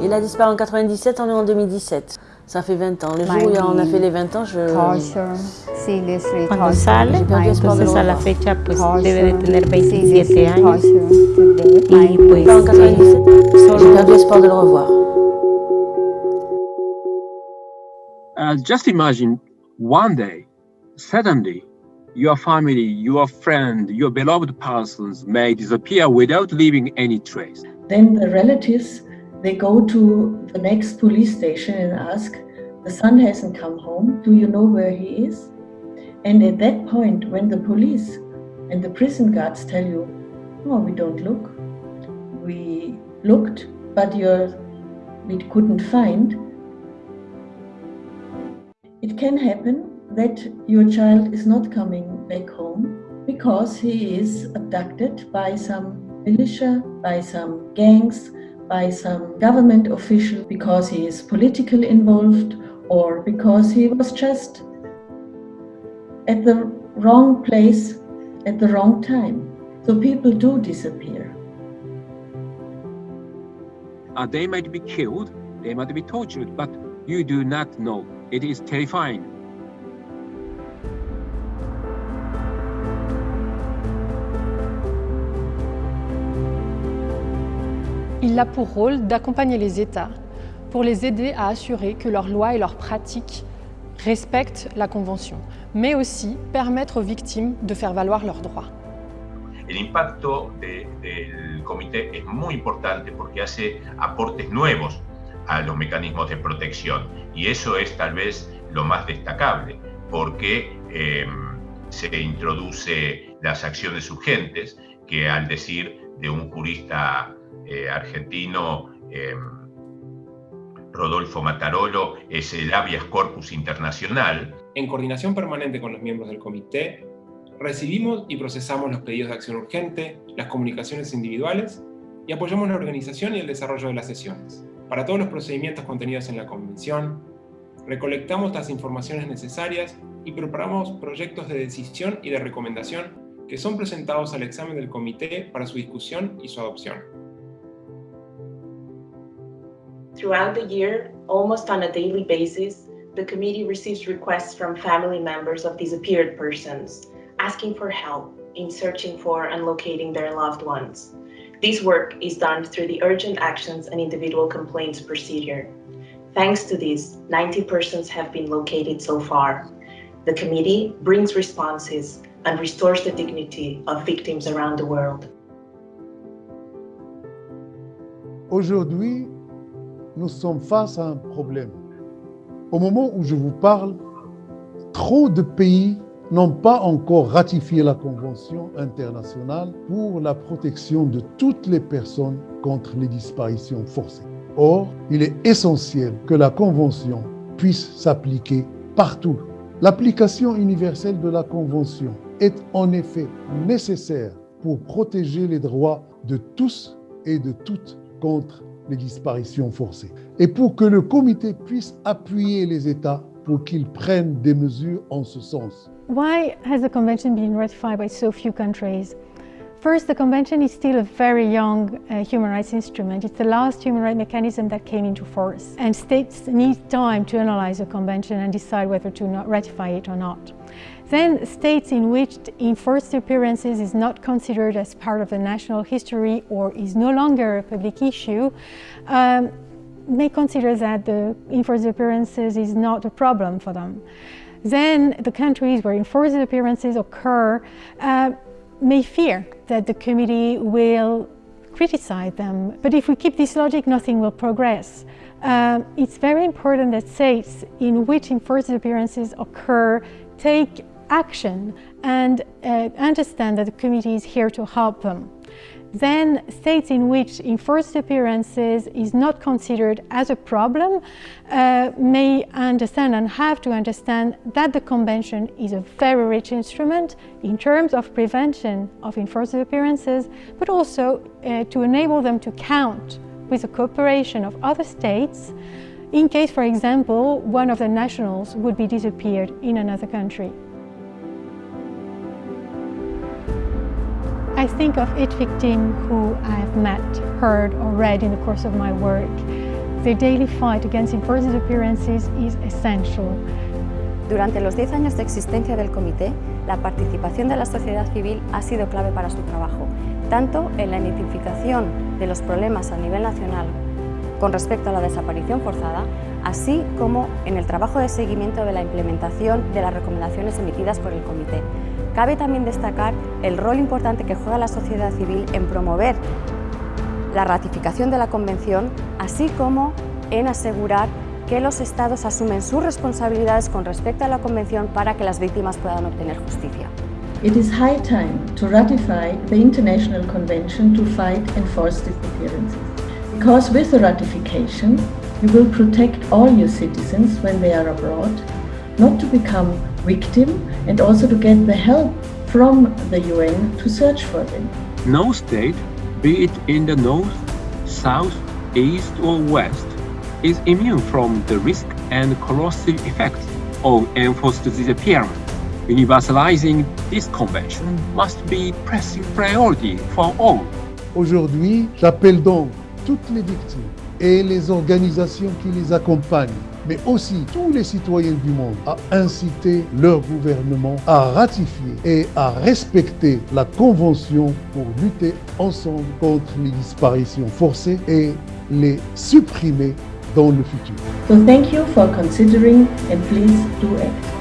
Il a disparu en 97, on est en 2017. Ça fait 20 ans. Le jour où on a fait les 20 ans, je... Cuando sale, entonces a la fecha pues debe de tener 27 años. Y pues en 97, j'ai perdu espoir de le revoir. Uh, just imagine one day, suddenly, your family, your friend, your beloved persons may disappear without leaving any trace. Then the relatives, they go to the next police station and ask, the son hasn't come home, do you know where he is? And at that point, when the police and the prison guards tell you, oh, we don't look, we looked, but you're, we couldn't find, it can happen that your child is not coming back home because he is abducted by some militia, by some gangs, by some government official, because he is politically involved or because he was just at the wrong place at the wrong time. So people do disappear. Uh, they might be killed, they might be tortured, but you do not know. It is terrifying. Il a pour rôle d'accompagner les États pour les aider à assurer que leurs lois et leurs pratiques respectent la Convention, mais aussi permettre aux victimes de faire valoir leurs droits. De, del comité es muy importante porque hace aportes nuevos a los mecanismos de protección y eso es tal vez lo más destacable porque eh, se introduce las acciones urgentes que al decir de un jurista eh, argentino eh, Rodolfo Matarolo es el habeas corpus internacional. En coordinación permanente con los miembros del comité, recibimos y procesamos los pedidos de acción urgente, las comunicaciones individuales y apoyamos la organización y el desarrollo de las sesiones. Para todos los procedimientos contenidos en la Convención, recolectamos las informaciones necesarias y preparamos proyectos de decisión y de recomendación que son presentados al examen del comité para su discusión y su adopción. Throughout the year, almost on a daily basis, the committee receives requests from family members of disappeared persons, asking for help in searching for and locating their loved ones. This work is done through the urgent actions and individual complaints procedure. Thanks to this, 90 persons have been located so far. The committee brings responses and restores the dignity of victims around the world. Aujourd'hui, nous sommes face à un problème. Au moment où je vous parle, trop de pays n'ont pas encore ratifié la Convention internationale pour la protection de toutes les personnes contre les disparitions forcées. Or, il est essentiel que la Convention puisse s'appliquer partout. L'application universelle de la Convention est en effet nécessaire pour protéger les droits de tous et de toutes contre les disparitions forcées. Et pour que le comité puisse appuyer les États pour qu'ils prennent des mesures en ce sens. Why has the convention been ratified by so few countries? First, the convention is still a very young uh, human rights instrument. It's the last human rights mechanism that came into force. And states need time to analyze the convention and decide whether to ratify it or not. Then states in which enforced appearances is not considered as part of the national history or is no longer a public issue um, may consider that the enforced appearances is not a problem for them. Then the countries where enforced appearances occur uh, may fear that the committee will criticize them. But if we keep this logic, nothing will progress. Um, it's very important that states in which enforced appearances occur take action and uh, understand that the committee is here to help them. Then states in which enforced appearances is not considered as a problem uh, may understand and have to understand that the Convention is a very rich instrument in terms of prevention of enforced appearances, but also uh, to enable them to count with the cooperation of other states in case, for example, one of the nationals would be disappeared in another country. Think of each victim who I have met, heard or read in the course of my work Their daily fight against enforced disappearances is essential. Durante los 10 años de existencia del comité, la participación de la sociedad civil ha sido clave para su trabajo, tanto en la identificación de los problemas a nivel nacional con respecto a la desaparición forzada, así como en el trabajo de seguimiento de la implementación de las recomendaciones emitidas por el comité. Cabe también destacar el rol importante que juega la sociedad civil en promover la ratificación de la Convención, así como en asegurar que los Estados asumen sus responsabilidades con respecto a la Convención para que las víctimas puedan obtener justicia. It is high time to ratify the International Convention to fight enforced disappearances. Because with the ratification, you will protect all your citizens when they are abroad, not to become victim and also to get the help from the UN to search for them. No state, be it in the north, south, east or west, is immune from the risk and corrosive effects of enforced disappearance. Universalizing this convention must be pressing priority for all. Aujourd'hui, j'appelle donc toutes les victimes et les organisations qui les accompagnent, mais aussi tous les citoyens du monde à inciter leur gouvernement à ratifier et à respecter la Convention pour lutter ensemble contre les disparitions forcées et les supprimer dans le futur. So thank you for considering and please do act.